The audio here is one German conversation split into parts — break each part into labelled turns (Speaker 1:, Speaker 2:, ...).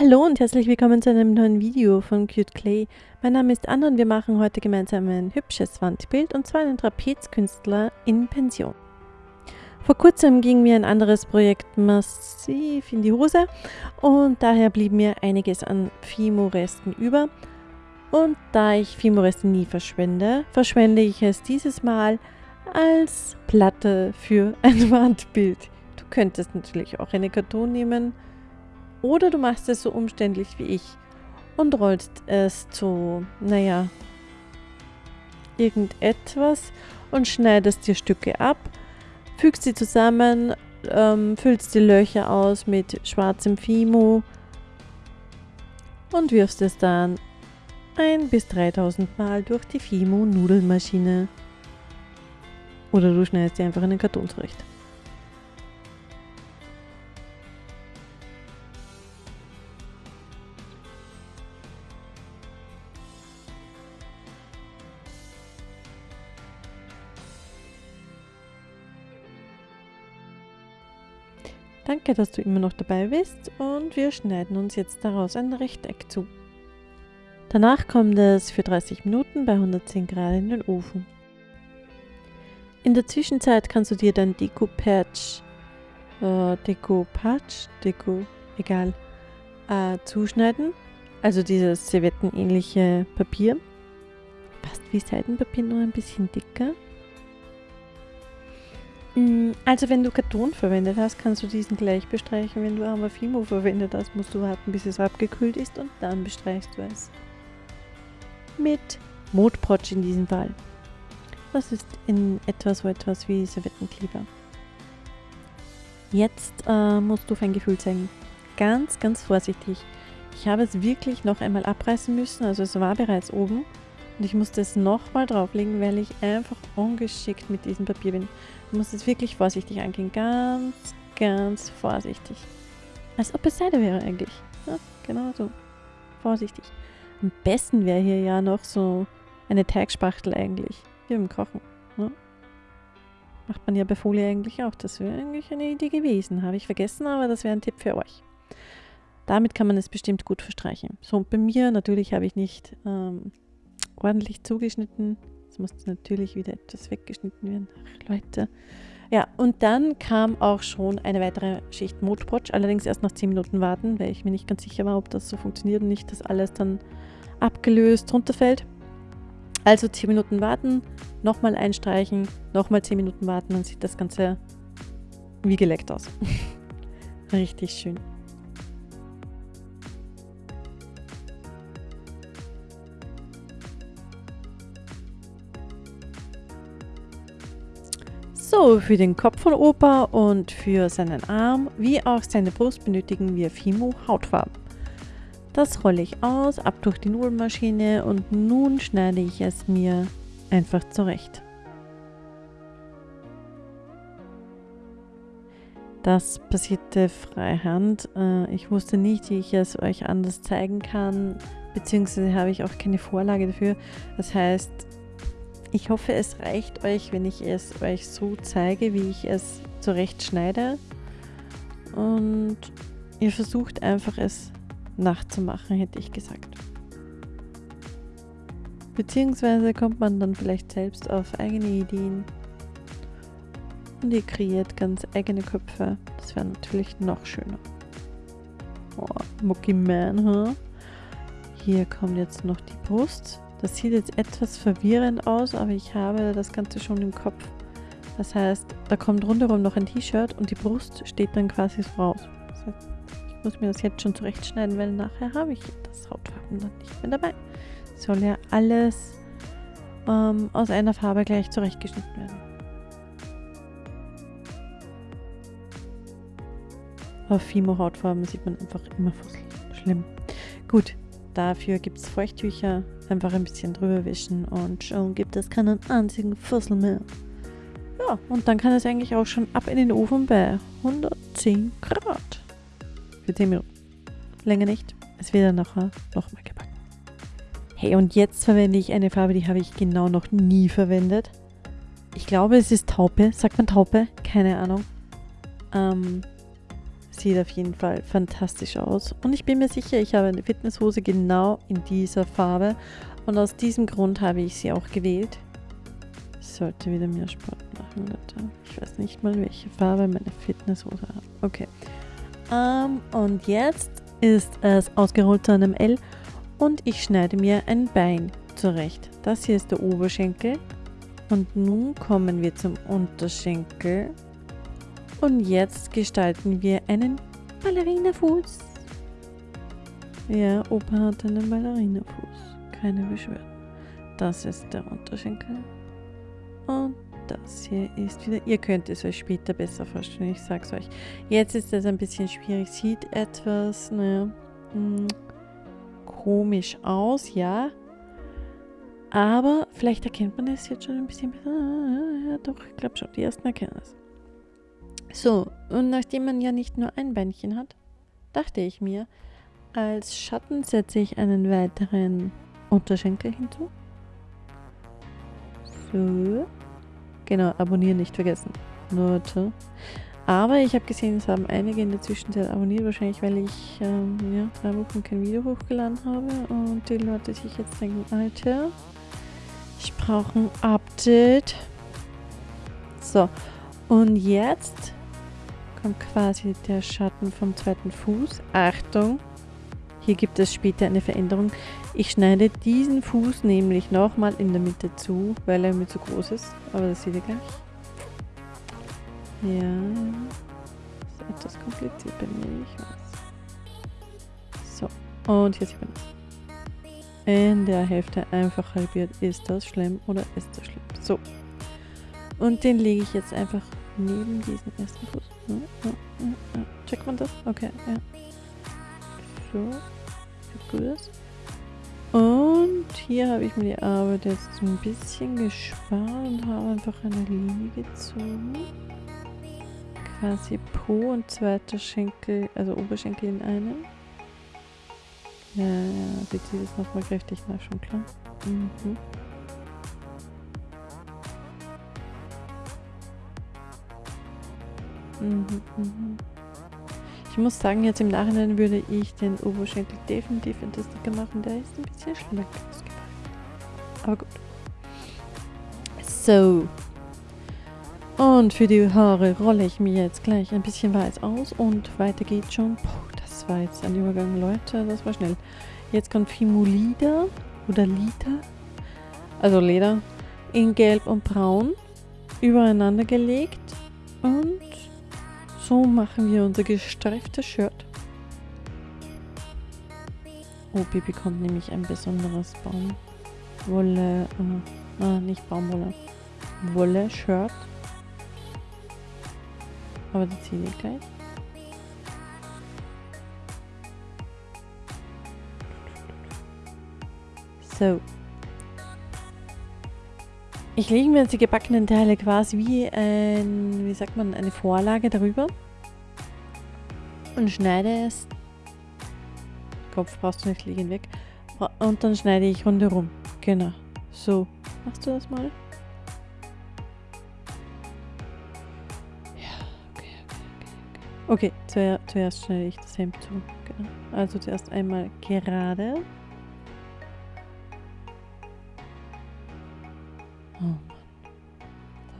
Speaker 1: Hallo und herzlich willkommen zu einem neuen Video von Cute Clay. Mein Name ist Anna und wir machen heute gemeinsam ein hübsches Wandbild und zwar einen Trapezkünstler in Pension. Vor kurzem ging mir ein anderes Projekt massiv in die Hose und daher blieb mir einiges an Fimo-Resten über. Und da ich Fimo-Reste nie verschwende, verschwende ich es dieses Mal als Platte für ein Wandbild. Du könntest natürlich auch eine Karton nehmen, oder du machst es so umständlich wie ich und rollst es zu, naja, irgendetwas und schneidest dir Stücke ab, fügst sie zusammen, ähm, füllst die Löcher aus mit schwarzem Fimo und wirfst es dann ein bis 3000 Mal durch die Fimo-Nudelmaschine. Oder du schneidest dir einfach einen Karton zurecht. Danke, dass du immer noch dabei bist und wir schneiden uns jetzt daraus ein Rechteck zu. Danach kommt es für 30 Minuten bei 110 Grad in den Ofen. In der Zwischenzeit kannst du dir dein Deko-Patch, äh, Deko-Patch, Deko, egal, äh, zuschneiden. Also dieses servettenähnliche Papier. Passt wie Seidenpapier, nur ein bisschen dicker. Mm, also wenn du Karton verwendet hast, kannst du diesen gleich bestreichen. Wenn du aber Fimo verwendet hast, musst du warten, bis es abgekühlt ist und dann bestreichst du es. Mit Modprotsch in diesem Fall. Das ist in etwas so etwas wie Servettenkleber. Jetzt äh, musst du fein Gefühl zeigen. Ganz, ganz vorsichtig. Ich habe es wirklich noch einmal abreißen müssen, also es war bereits oben. Und ich musste es nochmal drauflegen, weil ich einfach ungeschickt mit diesem Papier bin. Du musst es wirklich vorsichtig angehen. Ganz, ganz vorsichtig. Als ob es Seide wäre eigentlich. Ja, genau so. Vorsichtig. Am besten wäre hier ja noch so eine Teigspachtel eigentlich. Hier im Kochen. Ja. Macht man ja bei Folie eigentlich auch. Das wäre eigentlich eine Idee gewesen. Habe ich vergessen, aber das wäre ein Tipp für euch. Damit kann man es bestimmt gut verstreichen. So, und bei mir natürlich habe ich nicht ähm, ordentlich zugeschnitten. Es muss natürlich wieder etwas weggeschnitten werden. Ach, Leute. Ja, und dann kam auch schon eine weitere Schicht Modpotsch. Allerdings erst nach 10 Minuten warten, weil ich mir nicht ganz sicher war, ob das so funktioniert und nicht, dass alles dann abgelöst runterfällt. Also 10 Minuten warten, nochmal einstreichen, nochmal 10 Minuten warten, dann sieht das Ganze wie geleckt aus. Richtig schön. So, für den Kopf von Opa und für seinen Arm wie auch seine Brust benötigen wir Fimo Hautfarben. Das rolle ich aus, ab durch die Nudelmaschine und nun schneide ich es mir einfach zurecht. Das passierte freihand. Äh, ich wusste nicht, wie ich es euch anders zeigen kann, beziehungsweise habe ich auch keine Vorlage dafür. Das heißt, ich hoffe, es reicht euch, wenn ich es euch so zeige, wie ich es zurecht schneide. Und ihr versucht einfach es nachzumachen, hätte ich gesagt. Beziehungsweise kommt man dann vielleicht selbst auf eigene Ideen. Und ihr kreiert ganz eigene Köpfe. Das wäre natürlich noch schöner. Oh, Mucky Man, huh? Hier kommt jetzt noch die Brust. Das sieht jetzt etwas verwirrend aus, aber ich habe das Ganze schon im Kopf. Das heißt, da kommt rundherum noch ein T-Shirt und die Brust steht dann quasi so raus. Das heißt, ich muss mir das jetzt schon zurechtschneiden, weil nachher habe ich das Hautfarben dann nicht mehr dabei. Soll ja alles ähm, aus einer Farbe gleich zurechtgeschnitten werden. Auf Fimo-Hautfarben sieht man einfach immer Fussel. Schlimm. Gut, dafür gibt es Feuchttücher einfach ein bisschen drüber wischen und schon gibt es keinen einzigen Fussel mehr. Ja, und dann kann es eigentlich auch schon ab in den Ofen bei 110 Grad. Für 10 Minuten. Länger nicht. Es wird dann nachher nochmal gebacken. Hey, und jetzt verwende ich eine Farbe, die habe ich genau noch nie verwendet. Ich glaube, es ist Taupe. Sagt man Taupe? Keine Ahnung. Ähm, sieht auf jeden Fall fantastisch aus. Und ich bin mir sicher, ich habe eine Fitnesshose genau in dieser Farbe. Und aus diesem Grund habe ich sie auch gewählt. Ich sollte wieder mehr Sport machen, Leute. Ich weiß nicht mal, welche Farbe meine Fitnesshose hat. Okay. Um, ähm, und jetzt ist es ausgerollt zu einem L und ich schneide mir ein Bein zurecht. Das hier ist der Oberschenkel und nun kommen wir zum Unterschenkel und jetzt gestalten wir einen Ballerinafuß. Ja, Opa hat einen Ballerinafuß. Keine Beschwerden. Das ist der Unterschenkel. Und das hier ist wieder... Ihr könnt es euch später besser vorstellen, ich sag's euch. Jetzt ist es ein bisschen schwierig. Sieht etwas, naja, hm, komisch aus, ja. Aber vielleicht erkennt man es jetzt schon ein bisschen besser. Ah, ja, doch, ich glaube schon, die ersten erkennen es. So, und nachdem man ja nicht nur ein Beinchen hat, dachte ich mir, als Schatten setze ich einen weiteren Unterschenkel hinzu. So. Genau, abonnieren nicht vergessen. Leute. Aber ich habe gesehen, es haben einige in der Zwischenzeit abonniert, wahrscheinlich weil ich ähm, ja, drei Wochen kein Video hochgeladen habe und die Leute sich jetzt denken, Alter, ich brauche ein Update. So, und jetzt kommt quasi der Schatten vom zweiten Fuß. Achtung, hier gibt es später eine Veränderung. Ich schneide diesen Fuß nämlich nochmal in der Mitte zu, weil er mir zu groß ist. Aber das seht ihr gleich. Ja, ist etwas kompliziert bei mir, ich weiß. So, und hier sieht man es in der Hälfte einfach halbiert. Ist das schlimm oder ist das schlimm? So. Und den lege ich jetzt einfach neben diesen ersten ja, Checkt man das? Okay, ja. So. Gut. Und hier habe ich mir die Arbeit jetzt ein bisschen gespart und habe einfach eine Linie gezogen. Quasi Po und zweiter Schenkel, also Oberschenkel in einem. Ja, ja, sie zieht es nochmal kräftig nach, schon klar. Mhm. Ich muss sagen, jetzt im Nachhinein würde ich den Oberschenkel definitiv in das dicker machen. Der ist ein bisschen schlank ausgefallen. Aber gut. So. Und für die Haare rolle ich mir jetzt gleich ein bisschen weiß aus und weiter geht's schon. Puh, war jetzt ein Übergang, Leute. Das war schnell. Jetzt kommt Fimolida oder Lida, also Leder, in Gelb und Braun übereinander gelegt. Und so machen wir unser gestreiftes Shirt. Opi bekommt nämlich ein besonderes Baumwolle, äh, ah, nicht Baumwolle, Wolle-Shirt. Aber die ziehe ich gleich. So. Ich lege mir jetzt die gebackenen Teile quasi wie ein, wie sagt man, eine Vorlage darüber. Und schneide es. Kopf brauchst du nicht, leg ihn weg. Und dann schneide ich rundherum. Genau. So. Machst du das mal? Ja, okay, okay, okay. Okay, zuerst, zuerst schneide ich das Hemd zu. Genau. Also zuerst einmal gerade. Oh Mann.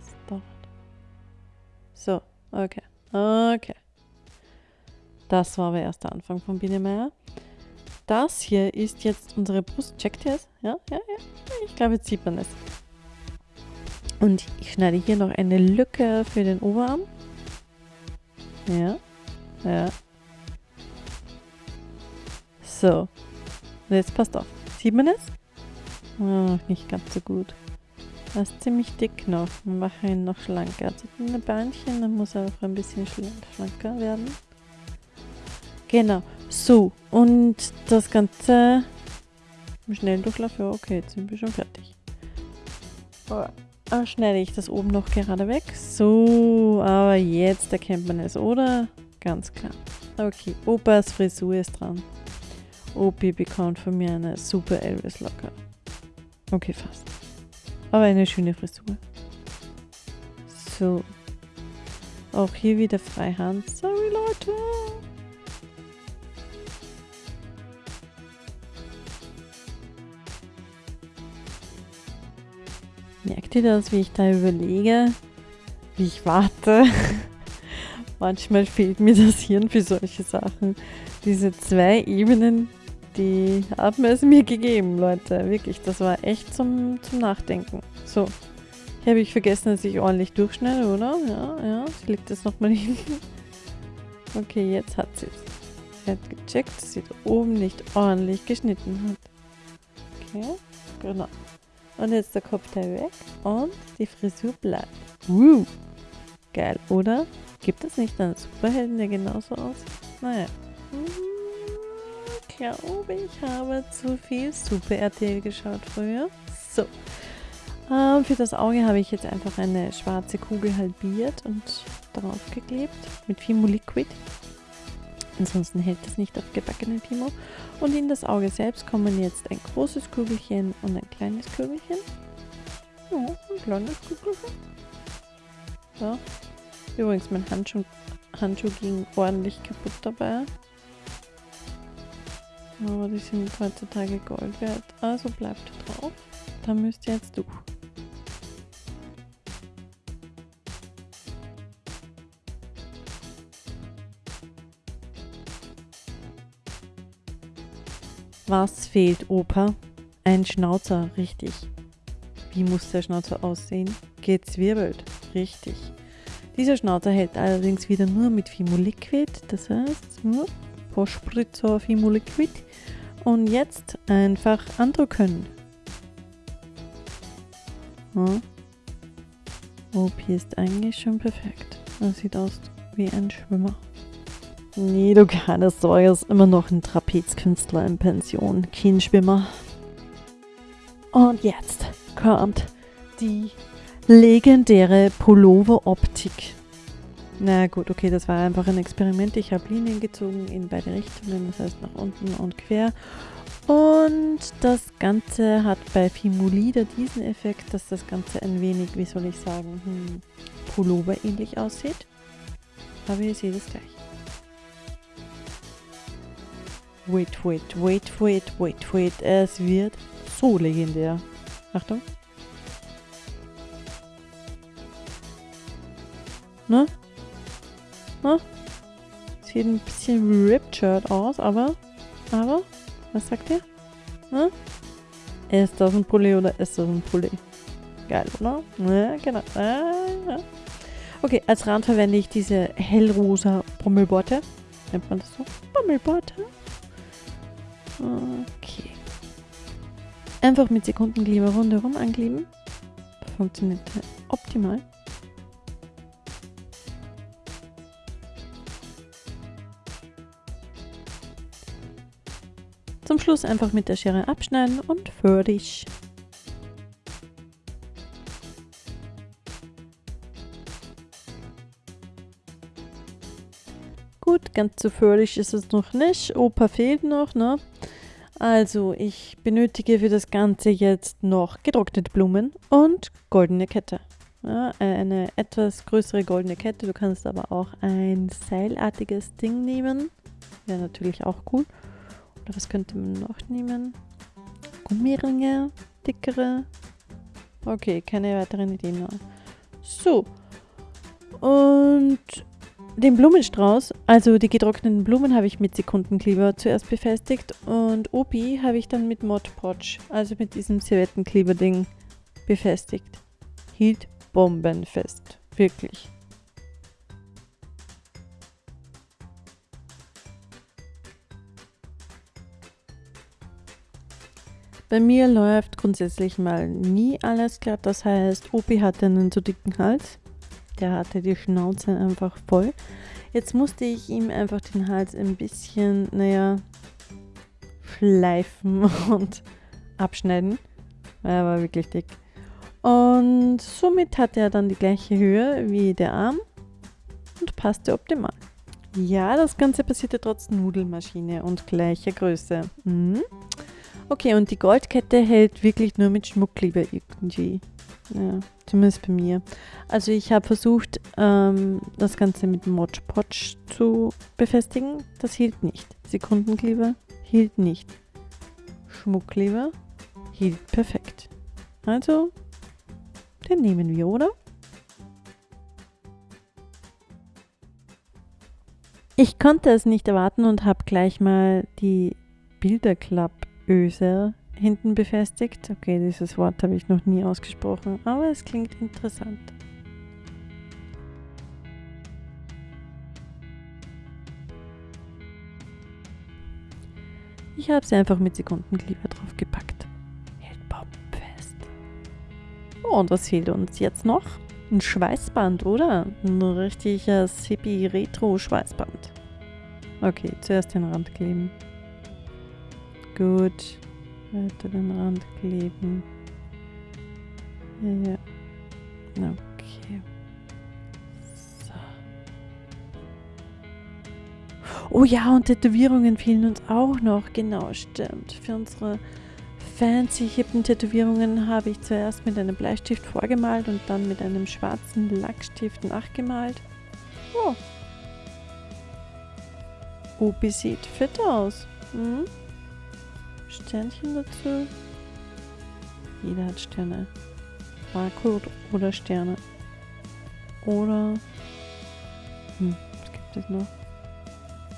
Speaker 1: Das dauert. So, okay. Okay. Das war aber erst der Anfang von Biene Meier. Das hier ist jetzt unsere Brust. Checkt ihr es? Ja, ja, ja. Ich glaube, jetzt sieht man es. Und ich schneide hier noch eine Lücke für den Oberarm. Ja. Ja. So. Jetzt passt auf. Sieht man es? Oh, nicht ganz so gut. Er ist ziemlich dick noch. Wir machen ihn noch schlanker. Also eine Beinchen, dann muss er auch ein bisschen schlanker werden. Genau. So, und das Ganze im Schnelldurchlauf. Ja, okay, jetzt sind wir schon fertig. Oh, ah, schneide ich das oben noch gerade weg. So, aber jetzt erkennt man es, oder? Ganz klar. Okay, Opas Frisur ist dran. Opi bekommt von mir eine super Elvis-Locke. Okay, fast. Aber eine schöne Frisur. So. Auch hier wieder Freihand. Sorry, Leute. Merkt ihr das, wie ich da überlege? Wie ich warte? Manchmal fehlt mir das Hirn für solche Sachen. Diese zwei Ebenen, die haben es mir gegeben, Leute. Wirklich, das war echt zum, zum Nachdenken. So, hier habe ich vergessen, dass ich ordentlich durchschneide, oder? Ja, ja, sie legt das nochmal hin. Okay, jetzt hat sie es. Sie hat gecheckt, dass sie da oben nicht ordentlich geschnitten hat. Okay, genau. Und jetzt der Kopfteil weg und die Frisur bleibt. Woo! Geil, oder? Gibt es nicht einen Superhelden, der genauso aussieht? Naja. Ich glaube, ich habe zu viel Super RTL geschaut früher. So. Ähm, für das Auge habe ich jetzt einfach eine schwarze Kugel halbiert und darauf geklebt mit Fimo Liquid. Ansonsten hält es nicht auf gebackenen Fimo. Und in das Auge selbst kommen jetzt ein großes Kügelchen und ein kleines Kügelchen. Ja, ein kleines Kügelchen. So. Übrigens, mein Handschuh, Handschuh ging ordentlich kaputt dabei. Aber die sind heutzutage Gold wert. Also bleibt drauf. Da müsst ihr jetzt durch. Was fehlt, Opa? Ein Schnauzer, richtig. Wie muss der Schnauzer aussehen? Gezwirbelt, richtig. Dieser Schnauzer hält allerdings wieder nur mit Fimo Liquid, das heißt nur pro Spritzer Fimo Liquid. Und jetzt einfach andrücken. Hm? OP ist eigentlich schon perfekt. Das sieht aus wie ein Schwimmer. Nee, du keine Sorge, ist immer noch ein Trapezkünstler in Pension, kein Schwimmer. Und jetzt kommt die legendäre Pullover-Optik. Na gut, okay, das war einfach ein Experiment. Ich habe Linien gezogen in beide Richtungen, das heißt nach unten und quer. Und das Ganze hat bei Fimulida diesen Effekt, dass das Ganze ein wenig, wie soll ich sagen, hm, Pullover ähnlich aussieht. Aber ihr seht es gleich. Wait, wait, wait, wait, wait, wait. Es wird so legendär. Achtung. Ne? Ne? Sieht ein bisschen Shirt aus, aber, aber, was sagt ihr? Ne? Ist das ein Pulli oder ist das ein Pulli? Geil, oder? Ja, genau. Ah, Okay, als Rand verwende ich diese hellrosa Bommelborte. Nennt man das so? Bommelborte. Okay. Einfach mit Sekundenkleber rundherum ankleben. Funktioniert optimal. Schluss einfach mit der Schere abschneiden und fertig. Gut, ganz so fertig ist es noch nicht. Opa fehlt noch, ne? Also, ich benötige für das Ganze jetzt noch getrocknete Blumen und goldene Kette. Ja, eine etwas größere goldene Kette. Du kannst aber auch ein seilartiges Ding nehmen. Wäre natürlich auch cool. Was könnte man noch nehmen? Gummiringe, dickere. Okay, keine weiteren Ideen mehr. So. Und den Blumenstrauß, also die getrockneten Blumen, habe ich mit Sekundenkleber zuerst befestigt und Obi habe ich dann mit Mod Podge, also mit diesem Servettenkleber-Ding, befestigt. Hielt bombenfest. Wirklich. Bei mir läuft grundsätzlich mal nie alles glatt. Das heißt, Opi hatte einen zu dicken Hals. Der hatte die Schnauze einfach voll. Jetzt musste ich ihm einfach den Hals ein bisschen, naja, schleifen und abschneiden. Er war wirklich dick. Und somit hat er dann die gleiche Höhe wie der Arm und passte optimal. Ja, das Ganze passierte trotz Nudelmaschine und gleicher Größe. Mhm. Okay, und die Goldkette hält wirklich nur mit Schmuckkleber irgendwie. Ja, zumindest bei mir. Also ich habe versucht, ähm, das Ganze mit Mod Podge zu befestigen. Das hielt nicht. Sekundenkleber hielt nicht. Schmuckkleber hielt perfekt. Also, den nehmen wir, oder? Ich konnte es nicht erwarten und habe gleich mal die Bilderklappöse hinten befestigt. Okay, dieses Wort habe ich noch nie ausgesprochen, aber es klingt interessant. Ich habe sie einfach mit Sekundenkleber draufgepackt. Hält bombenfest. Oh, und was fehlt uns jetzt noch? Ein Schweißband, oder? Ein richtiges Hippie-Retro-Schweißband. Okay, zuerst den Rand kleben. Gut. Weiter den Rand kleben. Ja. Okay. So. Oh ja, und Tätowierungen fehlen uns auch noch. Genau, stimmt. Für unsere fancy hippen Tätowierungen habe ich zuerst mit einem Bleistift vorgemalt und dann mit einem schwarzen Lackstift nachgemalt. Oh. Obi sieht fit aus. Hm? Sternchen dazu. Jeder hat Sterne. Barcode oder Sterne. Oder. Hm, was gibt es noch?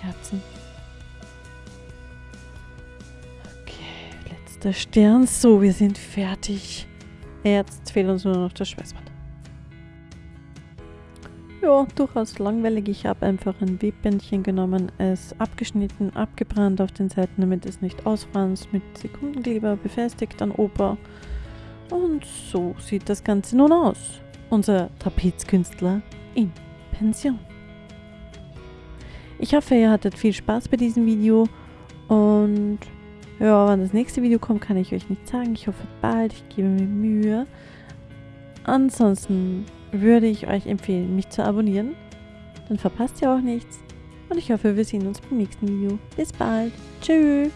Speaker 1: Herzen. Okay, letzter Stern. So, wir sind fertig. Jetzt fehlt uns nur noch das Schweißband. Ja, durchaus langweilig. Ich habe einfach ein Webbändchen genommen, es abgeschnitten, abgebrannt auf den Seiten, damit es nicht ausfranst, mit Sekundenkleber befestigt an Oper. Und so sieht das Ganze nun aus. Unser Trapezkünstler in Pension. Ich hoffe, ihr hattet viel Spaß bei diesem Video und ja, wann das nächste Video kommt, kann ich euch nicht sagen. Ich hoffe bald, ich gebe mir Mühe. Ansonsten würde ich euch empfehlen, mich zu abonnieren. Dann verpasst ihr auch nichts. Und ich hoffe, wir sehen uns beim nächsten Video. Bis bald. Tschüss.